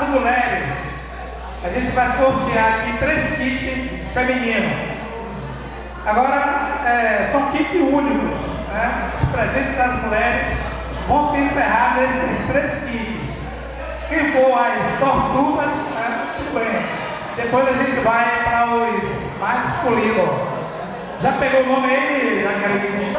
as mulheres. A gente vai sortear aqui três kits femininos. Agora, é, são kits únicos. Né? Os presentes das mulheres vão se encerrar nesses três kits. Quem for as tortugas, né? tudo bem. Depois a gente vai para os masculinos. Já pegou o nome aí, Jaqueline?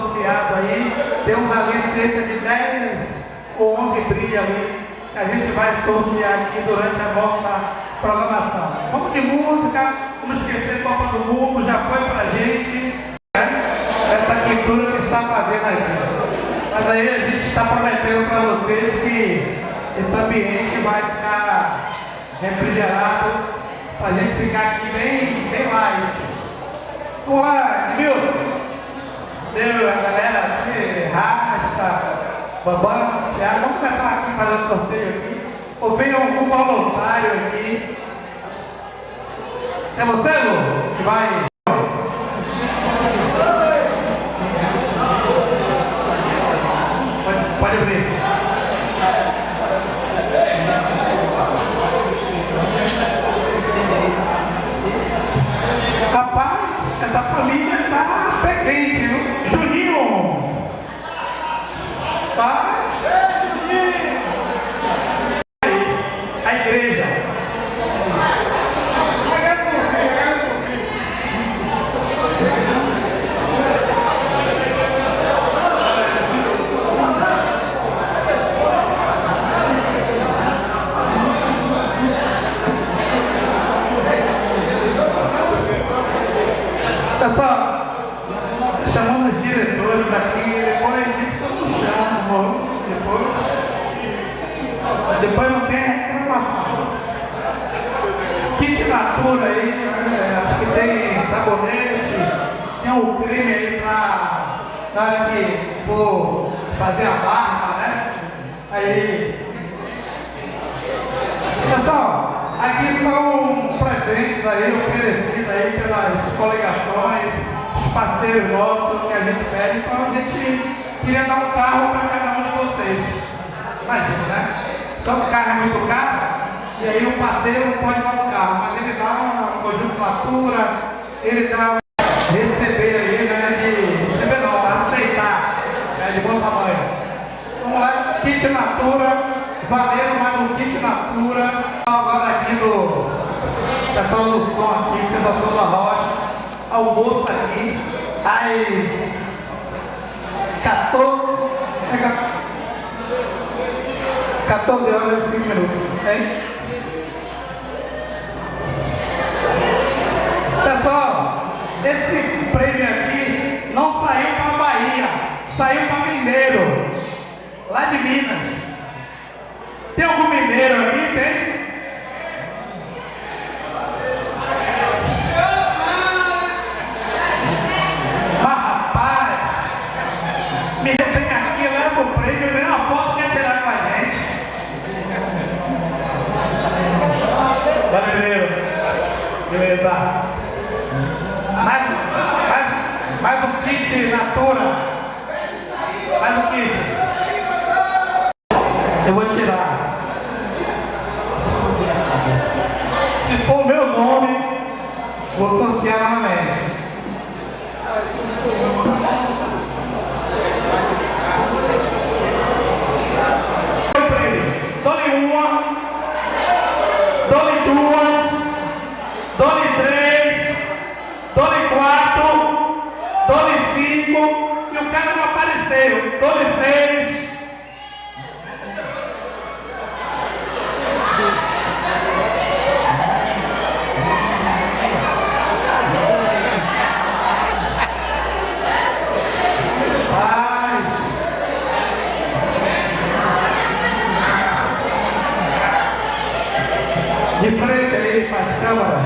Nossos associados aí. Temos ali cerca de 10 ou 11 brilhos ali que a gente vai sortear aqui durante a nossa programação. Vamos de música, vamos esquecer Copa do Mundo, já foi pra gente né, essa quintura que está fazendo aqui. Mas aí a gente está prometendo para vocês que esse ambiente vai ficar refrigerado para a gente ficar aqui bem, bem light. Vamos lá. Deu a galera aqui, Rasta, Bambam, Thiago. Vamos começar aqui fazer o sorteio aqui. Ou vem algum voluntário aqui. É você, Lu, que vai. Pode, pode abrir. Creme aí pra, na hora que for fazer a barba, né? Aí. Pessoal, aqui são presentes aí oferecidos aí pelas coligações, os parceiros nossos que a gente pede, então a gente queria dar um carro para cada um de vocês. Imagina, né? Só que o carro é muito caro, e aí o parceiro não pode levar o carro, mas ele dá uma conjuntura, ele dá receber aí, né? De receber não, aceitar, né, de bom tamanho. Vamos lá, kit Natura, valendo mais um kit Natura. Agora aqui do pessoal do som aqui, sensação da rocha, almoço aqui, às 14, 14 horas e 5 minutos. Hein? Pessoal, esse prêmio aqui não saiu para Bahia, saiu para Mineiro, lá de Minas. Tem algum mineiro aqui? Tem? Beleza. Mais, mais, mais um kit Natura. Mais um kit. Apareceu. Dou-lhe seis. Paz. De frente aí para as câmaras.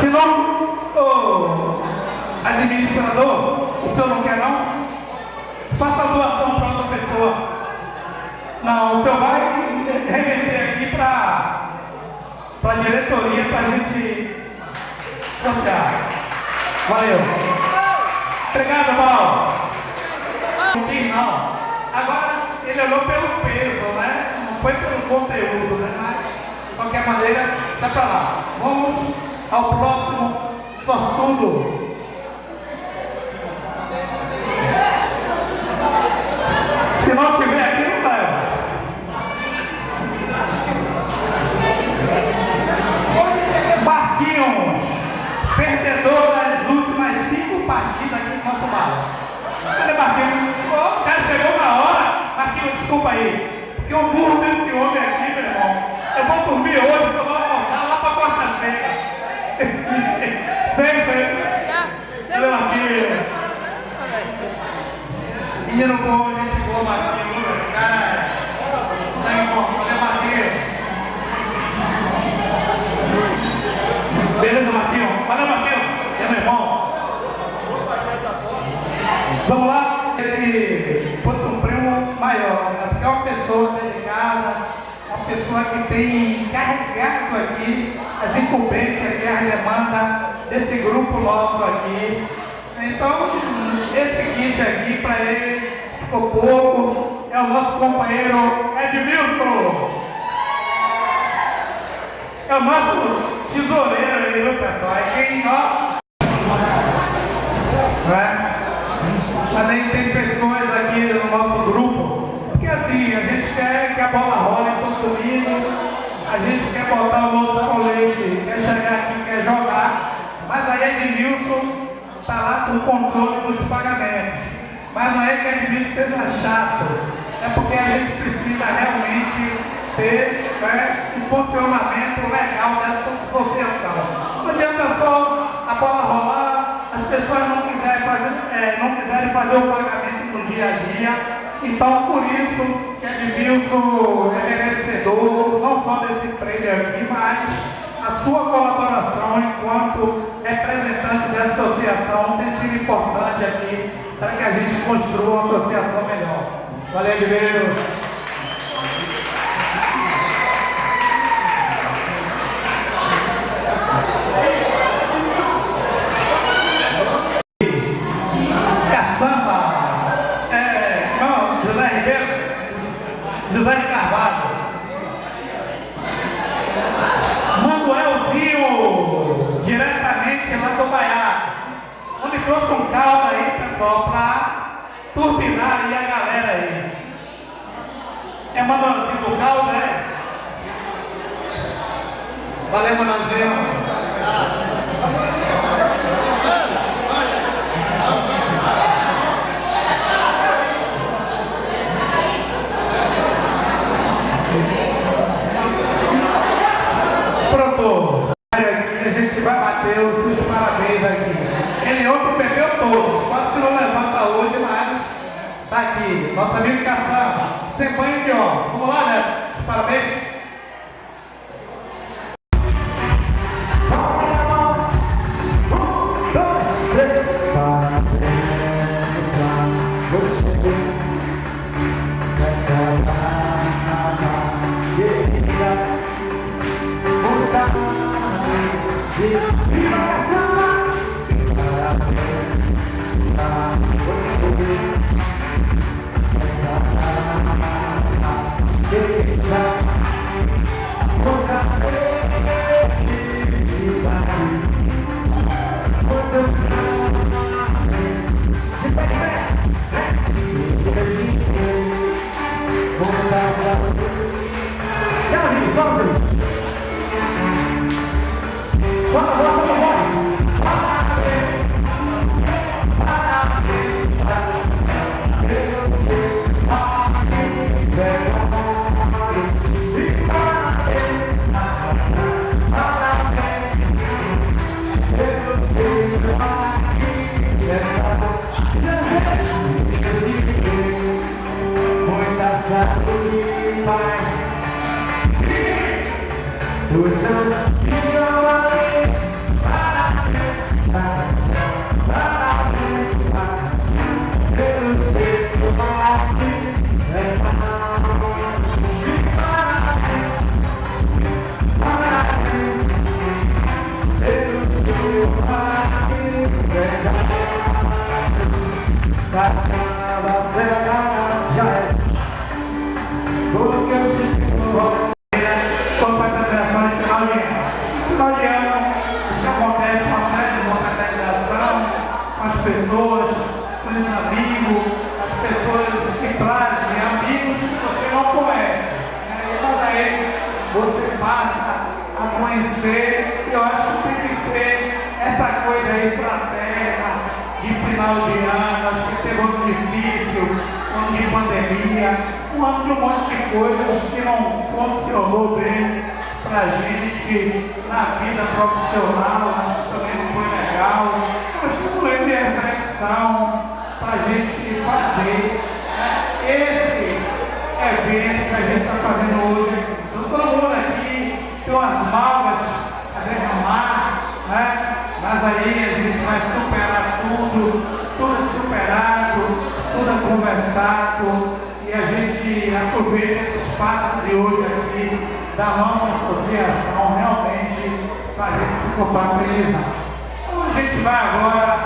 Se não, ô, administrador, o senhor não quer não? Faça a doação para outra pessoa. Não, o senhor vai remeter aqui para a diretoria para a gente sortear. Valeu. Obrigado, Paulo. Não quis não. Agora ele olhou pelo peso, né? Não foi pelo conteúdo, né? Mas, de qualquer maneira, sai pra lá. Vamos ao próximo sortudo. Se não tiver aqui, não leva. Marquinhos, perdedor das últimas cinco partidas aqui do nosso bar. Cadê Marquinhos? Ô, o cara chegou na hora. Marquinhos, desculpa aí. Porque o burro desse homem aqui, meu irmão. Eu vou dormir hoje, só vou acordar lá pra quarta-feira. Sempre. Cadê Marquinhos? Menino bom, gente boa, Marquinhos. Cara, sangue bom. Cadê Marquinhos? Beleza, Marquinhos? Valeu, Marquinhos. É meu irmão. Vamos lá? Ele fosse um prêmio maior, né? porque é uma pessoa dedicada, uma pessoa que tem carregado aqui as incumbências e as demandas desse grupo nosso aqui. Então, esse kit aqui para ele ficou pouco, é o nosso companheiro Edmilson. É o nosso tesoureiro aí, viu pessoal? É quem, ó. Não é? Mas aí tem pessoas aqui no nosso grupo, porque assim, a gente quer que a bola role todo domingo, a gente quer botar o nosso colete, quer chegar aqui, quer jogar, mas aí Edmilson está lá com o controle dos pagamentos. Mas não é que Edmilson seja chato, é porque a gente precisa realmente ter né, um funcionamento legal dessa associação. Não adianta só a bola rolar, as pessoas não fazer, é, não quiserem fazer o pagamento no dia a dia. Então, por isso que Edmilson é merecedor não só desse prêmio aqui, mas a sua colaboração enquanto representante dessa associação tem sido importante aqui para que a gente construa uma associação melhor. Valeu, Edmilson. e aí a galera aí. É Manuelzinho do caldo, né? Valeu, Manuelzinho. sacrifice With such humility Para Deus, para o céu Para Deus, para o céu Eu não sei como aqui a That's votos quando faz federação de final de ano. Final de ano, isso acontece a série de confraternização com as pessoas, com os amigos, as pessoas que trazem amigos que você não conhece. Né? E aí você passa a conhecer, e eu acho que tem que ser essa coisa aí para a terra de final de ano, acho que teve um ano difícil, ano de pandemia, quanto um monte de coisas que não funcionou bem para a gente na vida profissional, acho que também não foi legal. Mas tudo ele é reflexão para a gente fazer né? esse é evento que a gente está fazendo hoje. Eu estou falando aqui, tem umas malvas a derramar, né? mas aí a gente vai superar tudo, tudo superado, tudo conversado que ver o espaço de hoje aqui, da nossa associação, realmente para a gente se compatibilizar. Então a gente vai agora,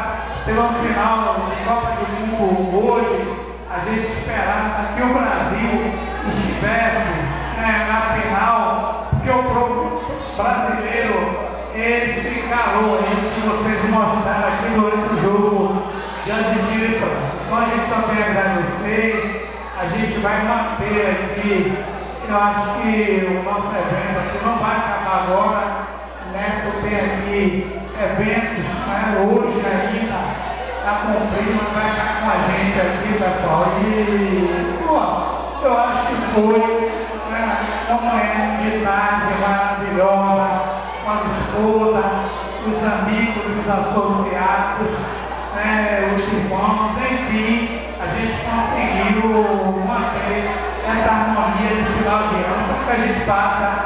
pelo final da Copa do Mundo, hoje, a gente esperava que o Brasil estivesse né, na final, porque o brasileiro, esse calor que vocês mostraram aqui durante gente vai manter aqui. Eu acho que o nosso evento aqui não vai acabar agora, né? Porque tem aqui eventos né? hoje ainda tá a comprima vai estar com a gente aqui, pessoal. E pô, eu acho que foi né? uma manhã é de tarde é maravilhosa, com a esposa, os amigos, os associados, né? os irmãos, enfim gente conseguiu manter essa harmonia de final de ano, como que a gente passa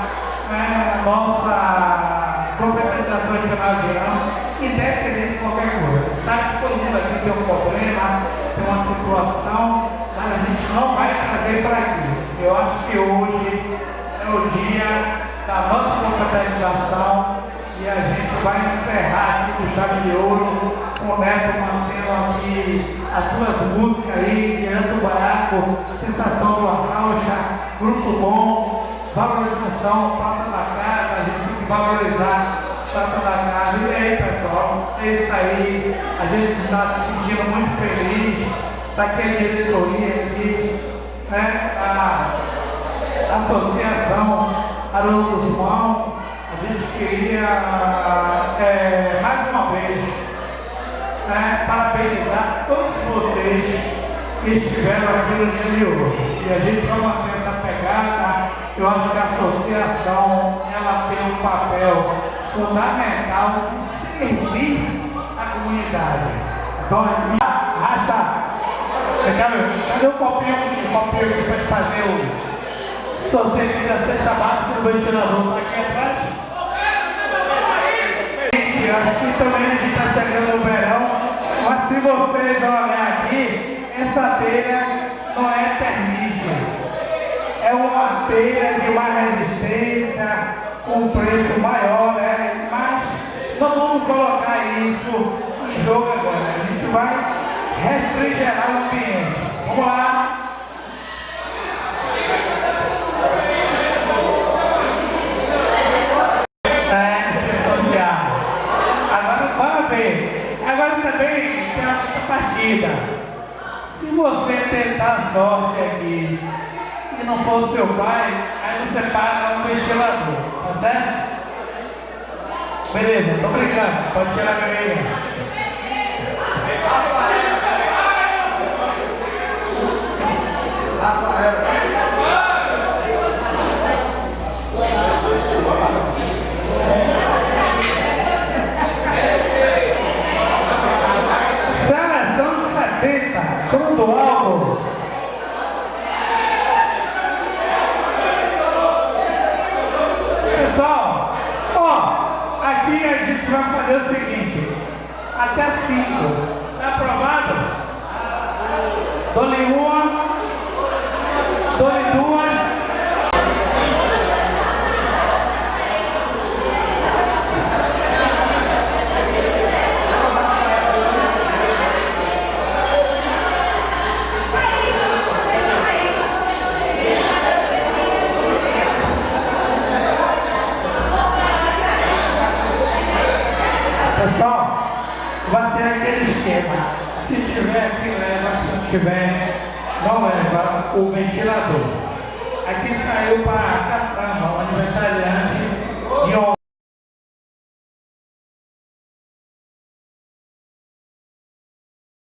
né, a nossa profetização de final de ano, independente de qualquer coisa. Sabe que todo mundo aqui tem um problema, tem uma situação, mas a gente não vai trazer para aqui. Eu acho que hoje é o dia da nossa confraternização e a gente vai encerrar aqui com chave de ouro, com o Neto mantendo aqui as suas músicas aí, Leandro Baraco, Sensação do Arcaucha, Grupo Bom, Valorização, Prata da Casa, a gente tem que valorizar Prata da Casa. E aí, pessoal, é isso aí, a gente está se sentindo muito feliz tá daquela diretoria aqui, né? a Associação Haroldo Guzmão, a gente queria, é, mais uma vez, né, parabenizar todos vocês que estiveram aqui no dia de hoje. E a gente vai manter essa pegada. Eu acho que a associação ela tem um papel fundamental de servir a comunidade. Então, racha. Cadê o copinho, o copinho que vai fazer o sorteio da sexta básica do ventilador? Está aqui atrás? Gente, acho que também a gente está chegando mas se vocês olharem aqui, essa telha não é termite. É uma telha de mais resistência, com preço maior, né? Mas não vamos colocar isso em jogo agora. A gente vai refrigerar o ambiente. Vamos lá. É, exceção de ar. Agora, vamos ver. Agora também tem uma outra partida. Se você tentar a sorte aqui e não for seu pai, aí você paga um ventilador, tá certo? Beleza, tô brincando, pode tirar a meia. Seleção